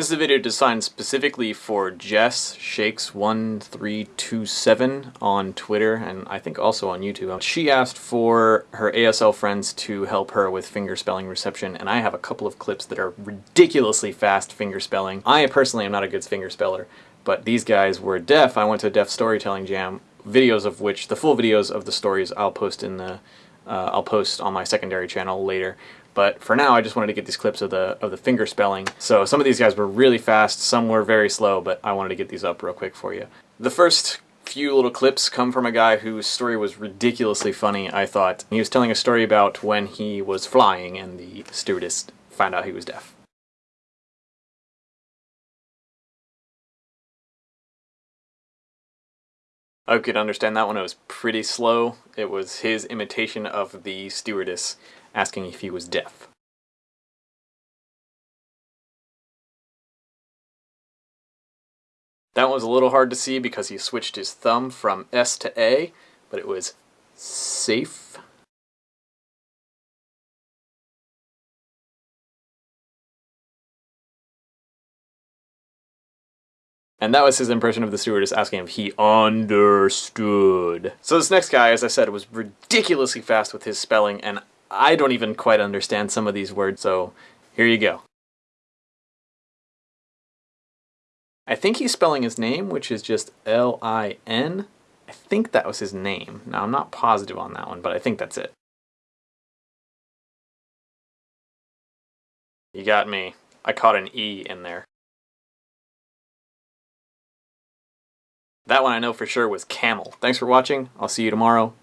This is a video designed specifically for Jess Shakes1327 on Twitter and I think also on YouTube. She asked for her ASL friends to help her with fingerspelling reception and I have a couple of clips that are ridiculously fast fingerspelling. I personally am not a good fingerspeller, but these guys were deaf. I went to a deaf storytelling jam, videos of which, the full videos of the stories I'll post in the, uh, I'll post on my secondary channel later. But for now, I just wanted to get these clips of the of the finger spelling. So some of these guys were really fast, some were very slow, but I wanted to get these up real quick for you. The first few little clips come from a guy whose story was ridiculously funny, I thought. He was telling a story about when he was flying and the stewardess found out he was deaf. I could understand that one. It was pretty slow. It was his imitation of the stewardess asking if he was deaf. That was a little hard to see because he switched his thumb from S to A, but it was safe. And that was his impression of the stewardess asking if he understood. So this next guy, as I said, was ridiculously fast with his spelling, and I don't even quite understand some of these words, so here you go. I think he's spelling his name, which is just L-I-N. I think that was his name. Now, I'm not positive on that one, but I think that's it. You got me. I caught an E in there. That one I know for sure was camel. Thanks for watching. I'll see you tomorrow.